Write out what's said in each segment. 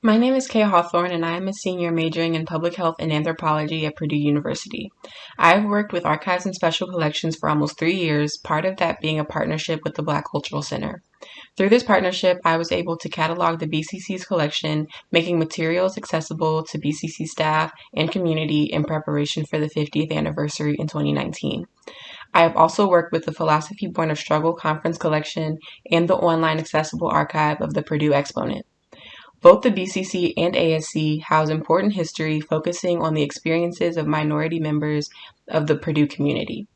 My name is Kay Hawthorne, and I am a senior majoring in public health and anthropology at Purdue University. I have worked with archives and special collections for almost three years, part of that being a partnership with the Black Cultural Center. Through this partnership, I was able to catalog the BCC's collection, making materials accessible to BCC staff and community in preparation for the 50th anniversary in 2019. I have also worked with the Philosophy Born of Struggle Conference Collection and the online accessible archive of the Purdue Exponent. Both the BCC and ASC house important history focusing on the experiences of minority members of the Purdue community.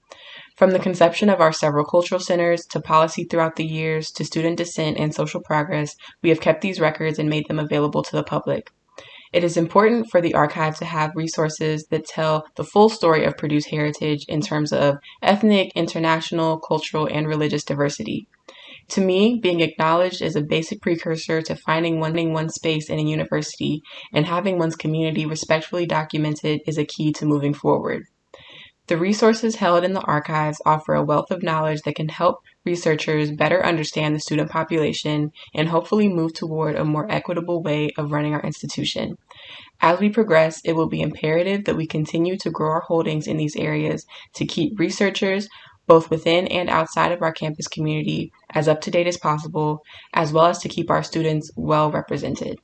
From the conception of our several cultural centers to policy throughout the years to student dissent and social progress, we have kept these records and made them available to the public. It is important for the archive to have resources that tell the full story of Purdue's heritage in terms of ethnic, international, cultural, and religious diversity. To me, being acknowledged is a basic precursor to finding one, one's space in a university, and having one's community respectfully documented is a key to moving forward. The resources held in the archives offer a wealth of knowledge that can help researchers better understand the student population and hopefully move toward a more equitable way of running our institution. As we progress, it will be imperative that we continue to grow our holdings in these areas to keep researchers, both within and outside of our campus community, as up to date as possible, as well as to keep our students well represented.